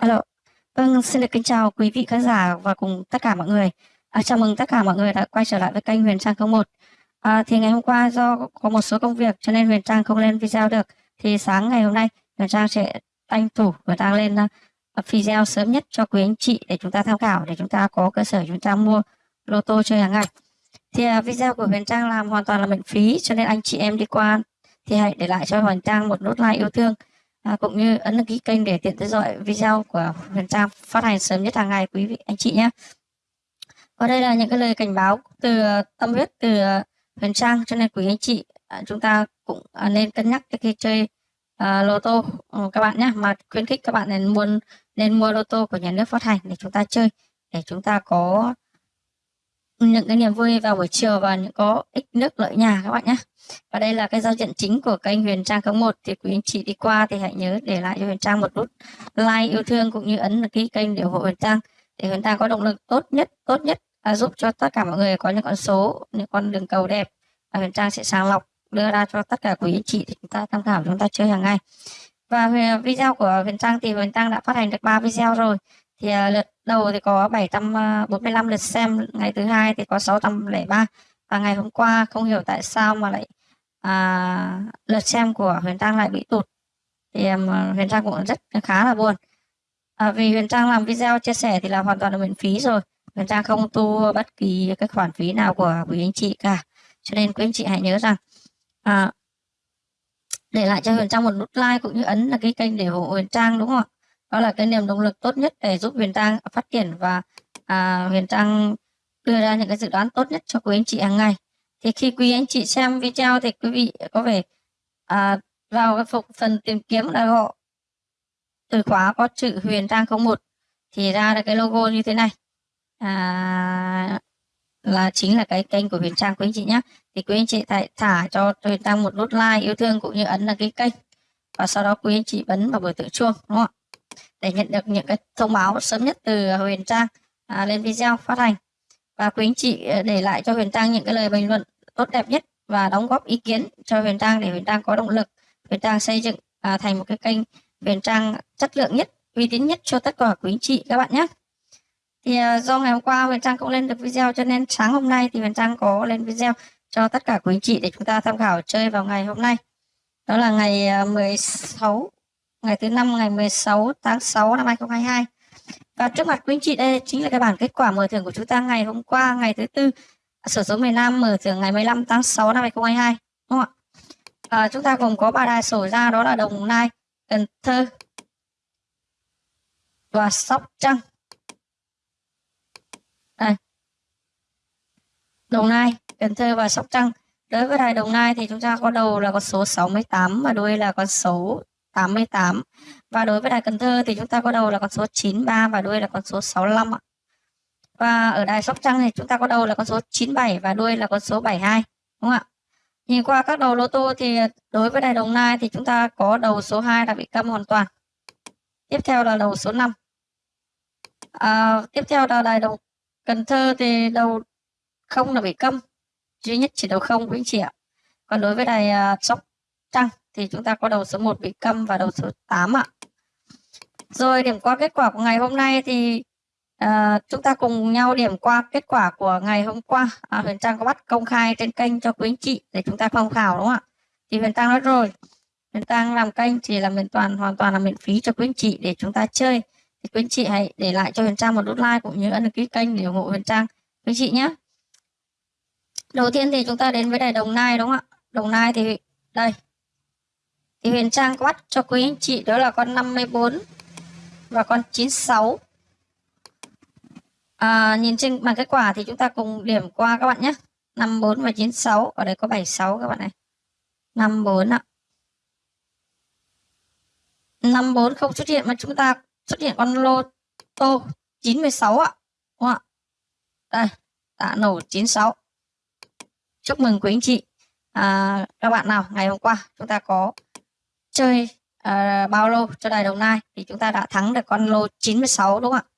Alo. Vâng, xin được kính chào quý vị khán giả và cùng tất cả mọi người. À, chào mừng tất cả mọi người đã quay trở lại với kênh Huyền Trang 01. À, thì ngày hôm qua do có một số công việc cho nên Huyền Trang không lên video được. Thì sáng ngày hôm nay Huyền Trang sẽ tranh thủ Huyền Trang lên uh, video sớm nhất cho quý anh chị để chúng ta tham khảo để chúng ta có cơ sở chúng ta mua lô tô chơi hàng ngày. Thì uh, video của Huyền Trang làm hoàn toàn là miễn phí cho nên anh chị em đi qua thì hãy để lại cho Huyền Trang một nút like yêu thương à, cũng như ấn đăng ký kênh để tiện theo dõi video của Huyền Trang phát hành sớm nhất hàng ngày quý vị anh chị nhé. Và đây là những cái lời cảnh báo từ ờ, tâm huyết từ ờ, Huyền Trang cho nên quý anh chị à, chúng ta cũng à, nên cân nhắc khi chơi à, lô tô ừ, các bạn nhé mà khuyến khích các bạn nên mua nên mua lô tô của nhà nước phát hành để chúng ta chơi để chúng ta có những cái niềm vui vào buổi chiều và những có ích nước lợi nhà các bạn nhé. Và đây là cái giao diện chính của kênh Huyền Trang 01 thì quý anh chị đi qua thì hãy nhớ để lại cho Huyền Trang một nút like yêu thương cũng như ấn ký kênh để ủng hộ Huyền Trang. Để Huyền Trang có động lực tốt nhất tốt nhất à, giúp cho tất cả mọi người có những con số những con đường cầu đẹp và Huyền Trang sẽ sàng lọc đưa ra cho tất cả quý anh chị để chúng ta tham khảo chúng ta chơi hàng ngày. Và video của Huyền Trang thì Huyền Trang đã phát hành được 3 video rồi thì uh, lượt đầu thì có 745 à, lượt xem ngày thứ hai thì có 603 và ngày hôm qua không hiểu tại sao mà lại à, lượt xem của Huyền Trang lại bị tụt. Thì um, Huyền Trang cũng rất khá là buồn. À, vì Huyền Trang làm video chia sẻ thì là hoàn toàn là miễn phí rồi. Huyền Trang không thu bất kỳ cái khoản phí nào của quý anh chị cả. Cho nên quý anh chị hãy nhớ rằng à, để lại cho Huyền Trang một nút like cũng như ấn là cái kênh để ủng hộ Huyền Trang đúng không ạ? Đó là cái niềm động lực tốt nhất để giúp Huyền Trang phát triển và à, Huyền Trang đưa ra những cái dự đoán tốt nhất cho quý anh chị hàng ngày. Thì khi quý anh chị xem video thì quý vị có thể à, vào cái phục phần tìm kiếm là họ từ khóa có chữ Huyền Trang 01 thì ra được cái logo như thế này. À, là chính là cái kênh của Huyền Trang quý anh chị nhé thì quý anh chị thả, thả cho Huyền Trang một nút like yêu thương cũng như ấn đăng ký kênh. Và sau đó quý anh chị bấm vào biểu tượng chuông đúng không ạ? Để nhận được những cái thông báo sớm nhất từ Huyền Trang à, lên video phát hành. Và quý anh chị ờ, để lại cho Huyền Trang những cái lời bình luận tốt đẹp nhất và đóng góp ý kiến cho Huyền Trang để Huyền Trang có động lực Huyền Trang xây dựng à, thành một cái kênh Huyền Trang chất lượng nhất uy tín nhất cho tất cả quý anh chị các bạn nhé. Thì à, do ngày hôm qua Huyền Trang cũng lên được video cho nên sáng hôm nay thì Huyền Trang có lên video cho tất cả quý anh chị để chúng ta tham khảo chơi vào ngày hôm nay. Đó là ngày ờ, 16 ngày thứ năm ngày 16 tháng 6 năm 2022 và trước mặt quý anh chị đây chính là cái bản kết quả mở thưởng của chúng ta ngày hôm qua ngày thứ tư à, sở số miền Nam mở thưởng ngày 15 tháng 6 năm 2022 đúng không ạ? À, chúng ta gồm có ba đài sổ ra đó là Đồng Nai Cần Thơ và Sóc Trăng. Đây. Đồng Nai Cần Thơ và Sóc Trăng. Đối với đài Đồng Nai thì chúng ta có đầu là con số 68 và đuôi là con số 88 và đối với đài Cần Thơ thì chúng ta có đầu là con số 93 và đuôi là con số 65 ạ. Và ở đài Sóc Trăng thì chúng ta có đầu là con số 97 và đuôi là con số 72 đúng không ạ? Nhìn qua các đầu lô tô thì đối với đài Đồng Nai thì chúng ta có đầu số 2 là bị câm hoàn toàn. Tiếp theo là đầu số 5. À, tiếp theo là đài đồng Cần Thơ thì đầu không là bị câm. Duy nhất chỉ đầu không quý anh chị ạ. Còn đối với đài uh, Sóc Trăng thì chúng ta có đầu số 1 bị câm và đầu số 8 ạ. Rồi điểm qua kết quả của ngày hôm nay thì à, chúng ta cùng nhau điểm qua kết quả của ngày hôm qua. À, Huyền Trang có bắt công khai trên kênh cho quý anh chị để chúng ta tham khảo đúng không ạ? Thì Huyền Trang nói rồi, Huyền Trang làm kênh chỉ là miễn toàn hoàn toàn là miễn phí cho quý anh chị để chúng ta chơi. Thì quý anh chị hãy để lại cho Huyền Trang một nút like cũng như ấn đăng ký kênh để ủng hộ Huyền Trang quý anh chị nhé. Đầu tiên thì chúng ta đến với đài Đồng Nai đúng không ạ? Đồng Nai thì đây thì Huyền Trang có bắt cho quý anh chị đó là con 54 và con 96 à, nhìn trên bằng kết quả thì chúng ta cùng điểm qua các bạn nhé. 54 và 96 ở đây có 76 các bạn này. 54 ạ. 54 không xuất hiện mà chúng ta xuất hiện con lô tô 96 ạ. Đúng không ạ? Đây đã nổ 96 chúc mừng quý anh chị. À, các bạn nào ngày hôm qua chúng ta có chơi uh, bao lô cho đài Đồng Nai. Thì chúng ta đã thắng được con lô 96 đúng không ạ?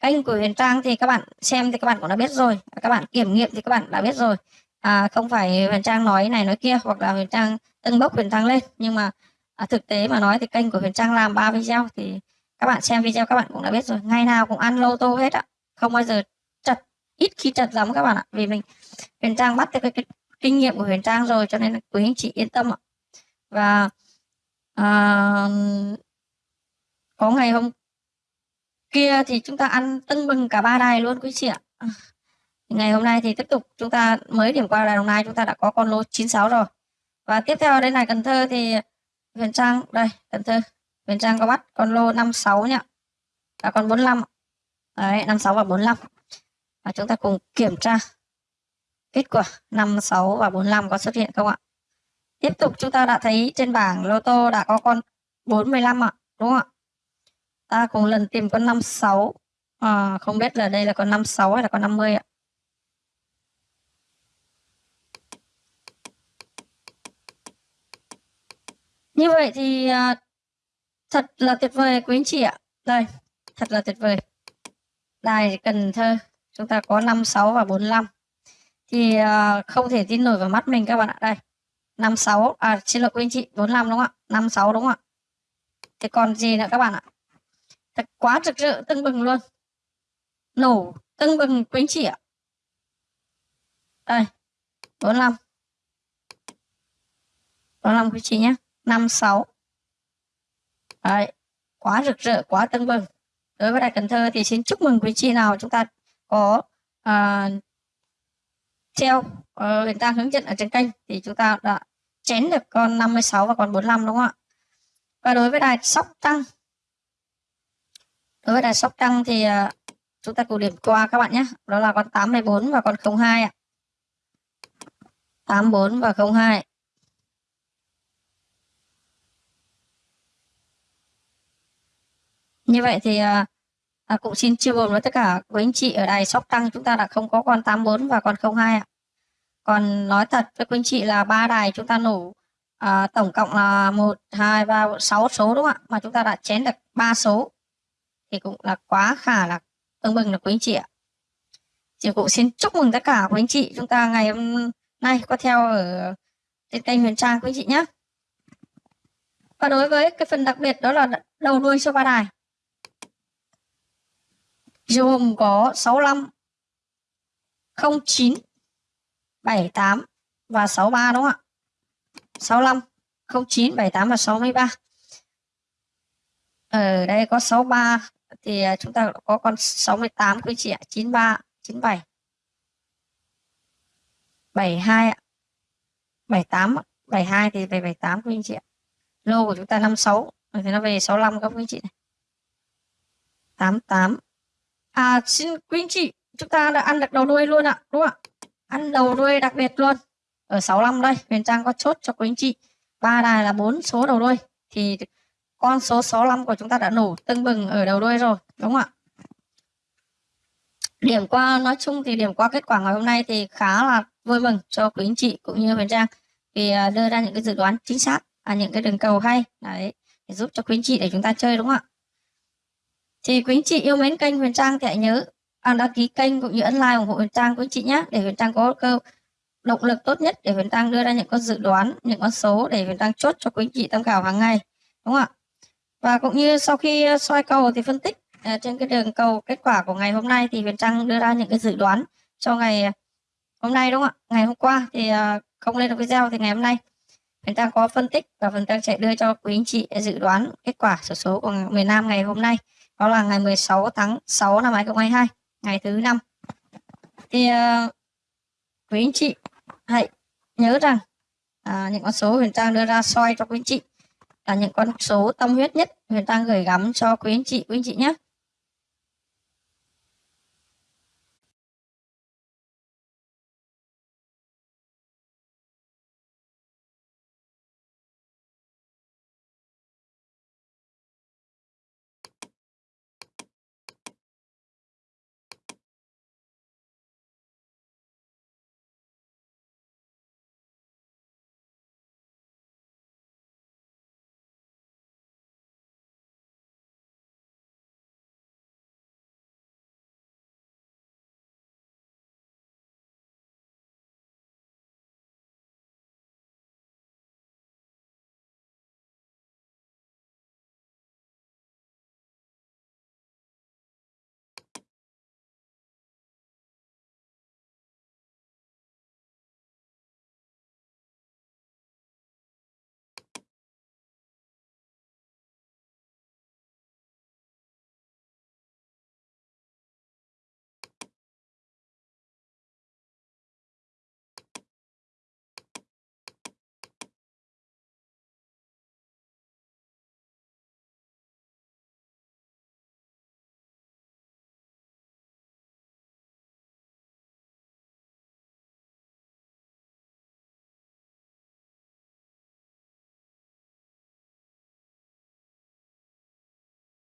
Kênh của Huyền Trang thì các bạn xem thì các bạn cũng đã biết rồi. Các bạn kiểm nghiệm thì các bạn đã biết rồi. À, không phải Huyền Trang nói này nói kia hoặc là Huyền Trang tân bốc Huyền Trang lên. Nhưng mà à, thực tế mà nói thì kênh của Huyền Trang làm ba video thì các bạn xem video các bạn cũng đã biết rồi. Ngày nào cũng ăn lô tô hết ạ không bao giờ chật ít khi chật lắm các bạn ạ. Vì mình huyền trang bắt được cái, cái kinh nghiệm của huyền trang rồi cho nên là quý anh chị yên tâm ạ. Và à, có ngày hôm kia thì chúng ta ăn tưng bừng cả ba đài luôn quý chị ạ. Ngày hôm nay thì tiếp tục chúng ta mới điểm qua đài đồng nai chúng ta đã có con lô 96 rồi. Và tiếp theo đây này Cần Thơ thì Huyền Trang đây Cần Thơ. Huyền Trang có bắt con lô 56 nhá. Là con 45 đấy 56 và 45 và chúng ta cùng kiểm tra kết quả 56 và 45 có xuất hiện không ạ? Tiếp tục chúng ta đã thấy trên bảng lô tô đã có con 45 ạ đúng không ạ? Ta cùng lần tìm con 56 à, không biết là đây là con 56 hay là con 50 ạ? Như vậy thì à, thật là tuyệt vời quý anh chị ạ. Đây thật là tuyệt vời. Đài Cần Thơ chúng ta có 56 và 45 thì à, không thể tin nổi vào mắt mình các bạn ạ. Đây. 56 à xin lỗi quý anh chị 45 đúng không ạ? 56 đúng không ạ? Thì còn gì nữa các bạn ạ? Thật quá rực rỡ tưng bừng luôn. Nổ tưng bừng quý anh chị ạ. Đây 45 45 quý chị nhé 56 Đấy, quá rực rỡ, quá tưng bừng. Đối với Đại Cần Thơ thì xin chúc mừng quý chị nào chúng ta có uh, treo Ờ, người ta hướng dẫn ở trên kênh thì chúng ta đã chén được con 56 và con 45 đúng không ạ? Và đối với đài Sóc Trăng đối với đài Sóc Trăng thì ờ, chúng ta cùng điểm qua các bạn nhé. Đó là con 84 và con 02 ạ. 84 và 02. Như vậy thì ờ, à, cũng xin chia buồn với tất cả quý anh chị ở đài Sóc Trăng chúng ta đã không có con 84 và con 02 ạ. Còn nói thật với quý anh chị là ba đài chúng ta nổ à, tổng cộng là 1, 2, 3, 6 số đúng không ạ? Mà chúng ta đã chén được ba số thì cũng là quá khả là tương bừng là quý anh chị ạ. Chị cũng xin chúc mừng tất cả quý anh chị chúng ta ngày hôm nay có theo ở trên kênh Huyền Trang quý anh chị nhé. Và đối với cái phần đặc biệt đó là đầu đuôi cho ba đài gồm có 65 09 78 và 63 đúng không ạ? 65 09 78 và 63. Ở ờ, đây có 63 thì à, chúng ta có con 68 quý chị ạ, 93, 97. 72 ạ. 78 72 thì về 78 quý anh chị ạ. Lô của chúng ta 56 thì nó về 65 các quý anh chị này. 88 À xin quý anh chị, chúng ta đã ăn được đầu đuôi luôn ạ, đúng không ạ? Ăn đầu đuôi đặc biệt luôn. Ở 65 đây, Huyền Trang có chốt cho quý anh chị. Ba đài là bốn số đầu đuôi thì con số 65 của chúng ta đã nổ tưng bừng ở đầu đuôi rồi, đúng không ạ? Điểm qua nói chung thì điểm qua kết quả ngày hôm nay thì khá là vui mừng cho quý anh chị cũng như Huyền Trang vì à, đưa ra những cái dự đoán chính xác, à, những cái đường cầu hay đấy để giúp cho quý anh chị để chúng ta chơi đúng không ạ? thì quý anh chị yêu mến kênh Huyền Trang thì hãy nhớ à, đăng ký kênh cũng như ấn like ủng hộ Huyền Trang quý chị nhé để Huyền Trang có cơ động lực tốt nhất để Huyền Trang đưa ra những con dự đoán những con số để Huyền Trang chốt cho quý anh chị tham khảo hàng ngày đúng không ạ? Và cũng như sau khi ờ, soi cầu thì phân tích ờ, trên cái đường cầu kết quả của ngày hôm nay thì Huyền Trang đưa ra những cái dự đoán cho ngày hôm nay đúng không ạ? Ngày hôm qua thì không lên được video thì ngày hôm nay Huyền Trang có phân tích và Huyền Trang sẽ đưa cho quý anh chị dự đoán kết quả số số của miền Nam ngày hôm nay đó là ngày 16 tháng 6 năm 2022 ngày thứ năm. Thì uh, quý anh chị hãy nhớ rằng à, những con số huyền trang đưa ra soi cho quý anh chị là những con số tâm huyết nhất huyền trang gửi gắm cho quý anh chị quý anh chị nhé.